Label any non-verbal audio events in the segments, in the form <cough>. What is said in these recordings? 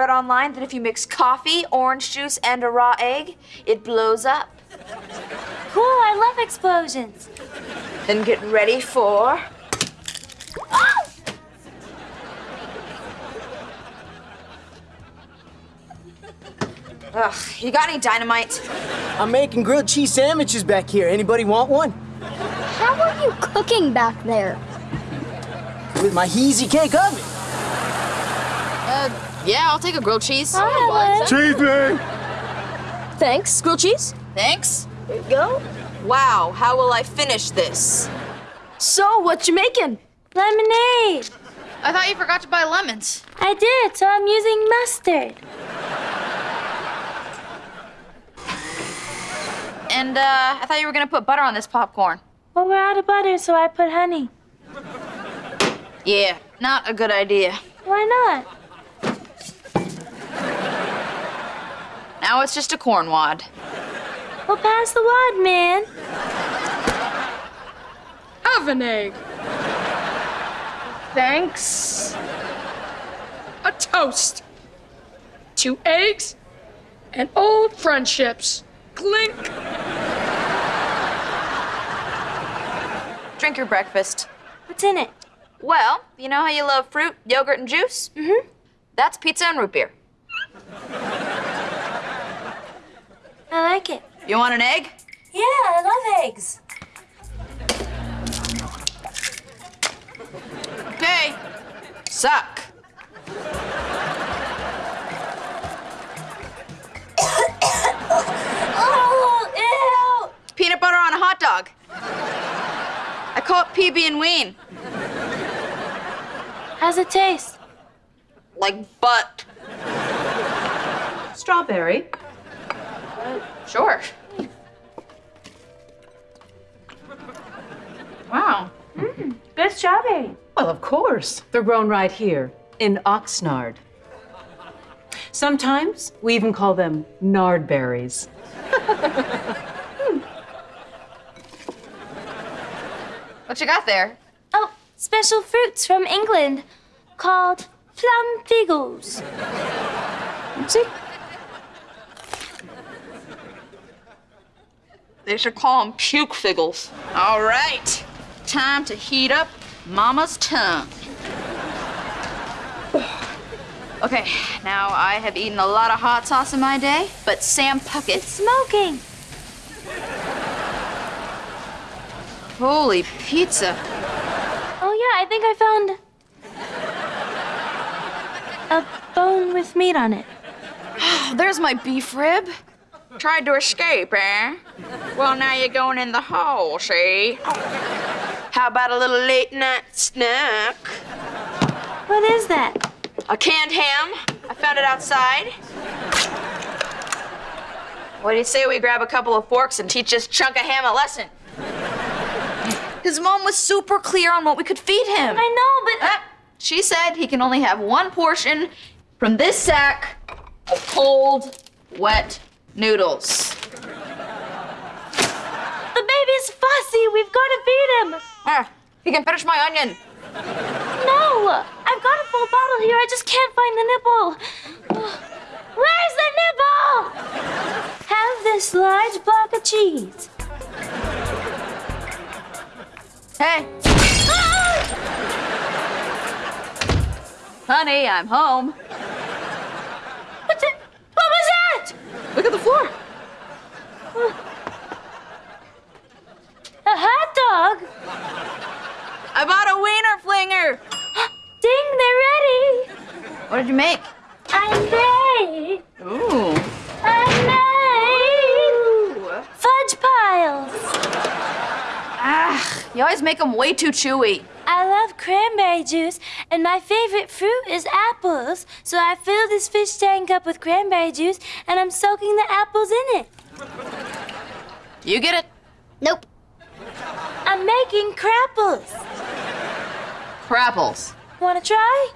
read online that if you mix coffee, orange juice, and a raw egg, it blows up. Cool, I love explosions. Then get ready for. Oh! Ugh, you got any dynamite? I'm making grilled cheese sandwiches back here. Anybody want one? How are you cooking back there? With my Heezy cake oven. Yeah, I'll take a grilled cheese. Hi, Cheese man! Thanks. Grilled cheese? Thanks. There you go. Wow, how will I finish this? So, what you making? Lemonade. I thought you forgot to buy lemons. I did, so I'm using mustard. And uh, I thought you were gonna put butter on this popcorn. Well, we're out of butter, so I put honey. Yeah, not a good idea. Why not? Now it's just a corn wad. Well, pass the wad, man. Have an egg. Thanks. A toast. Two eggs and old friendships. Clink. Drink your breakfast. What's in it? Well, you know how you love fruit, yogurt, and juice? Mm-hmm. That's pizza and root beer. I like it. You want an egg? Yeah, I love eggs. Okay. Suck. <coughs> Oh, ew! Peanut butter on a hot dog. I call it PB and Ween. How's it taste? Like butt. Strawberry. Sure. Wow. Mm. Good strawberry. Well, of course. They're grown right here in Oxnard. Sometimes we even call them nardberries. <laughs> What you got there? Oh, special fruits from England called plum figos. See? They should call them puke figgles. All right. Time to heat up Mama's tongue. Okay, now I have eaten a lot of hot sauce in my day, but Sam Puckett. Smoking. Holy pizza. Oh, yeah, I think I found a bone with meat on it. <sighs> There's my beef rib. Tried to escape, eh? Well, now you're going in the hole, see? How about a little late night snack? What is that? A canned ham. I found it outside. What do you say we grab a couple of forks and teach this chunk of ham a lesson? His mom was super clear on what we could feed him. I know, but Ah, she said he can only have one portion from this sack of cold, wet noodles. the baby's fussy. We've got to feed him. Ah, he can finish my onion. No, I've got a full bottle here. I just can't find the nipple. Where's the nipple? Have this large block of cheese. Hey. Honey, I'm home. What, the, what was that? Look at the floor. A hot dog? I bought a wiener flinger. Ding, they're ready. What did you make? I made. Ooh. I made. Ooh. Fudge piles. Ah, you always make them way too chewy. I love cranberry juice, and my favorite fruit is apples. So I fill this fish tank up with cranberry juice, and I'm soaking the apples in it. You get it? Nope. I'm making crapples. Crapples. Wanna try?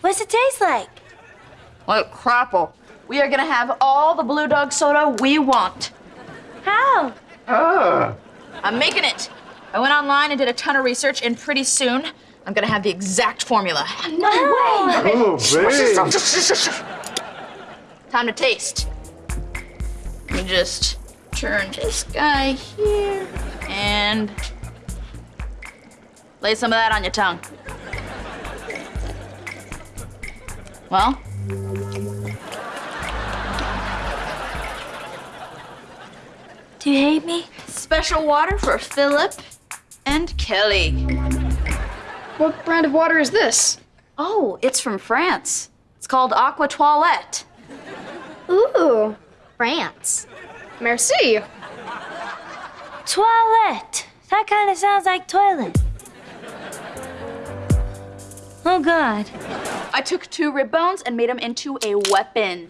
What's it taste like? Like crapple. We are gonna have all the blue dog soda we want. How? I'm making it. I went online and did a ton of research, and pretty soon I'm gonna have the exact formula. No way! Oh, babe. Time to taste. Let me just turn this guy here and lay some of that on your tongue. Well, Do you hate me? Special water for Philip and Kelly. What brand of water is this? Oh, it's from France. It's called Aqua Toilette. Ooh, France. Merci. Toilette. That kind of sounds like toilet. Oh God. I took two rib bones and made them into a weapon.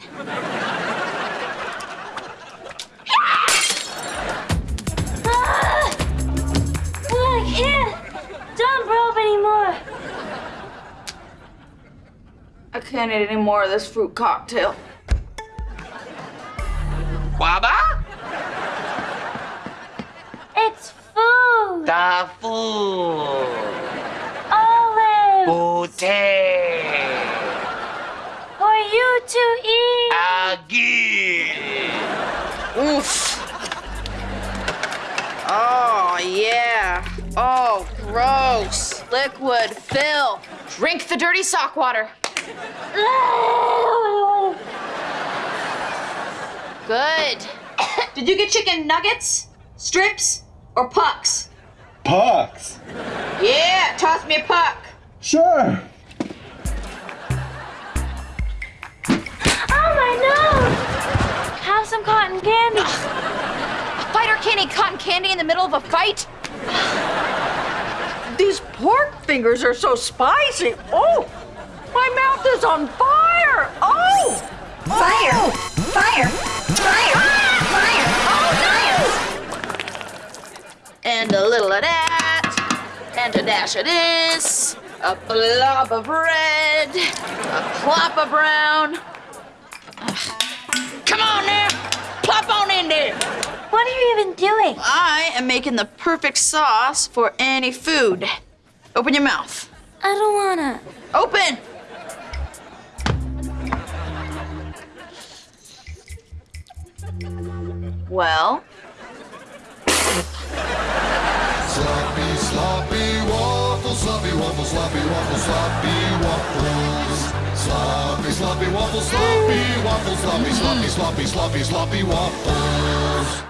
I can't eat any more of this fruit cocktail. Waba? It's food. Tafu. Olive. Pute. For you to eat. Agi. Oof. Oh, yeah. Oh, gross. Liquid fill. Drink the dirty sock water. Good. <coughs> Did you get chicken nuggets, strips, or pucks? Pucks. Yeah, toss me a puck. Sure. Oh my nose! Have some cotton candy. A fighter can't eat cotton candy in the middle of a fight. These pork fingers are so spicy. Oh, my mouth is on fire. Oh, Fire! Oh! Fire! Fire! Ah! Fire! Oh fire! and a little of that, and a dash of this, a blob of red, a plop of brown. Ugh. Come on now, plop on in there. What are you even doing? I am making the perfect sauce for any food. Open your mouth. I don't wanna. Open! Well, Sloppy, sloppy waffles, sloppy waffles, sloppy waffles, sloppy waffles. Sloppy, sloppy waffles, sloppy waffles, sloppy, sloppy, sloppy, sloppy, sloppy waffles.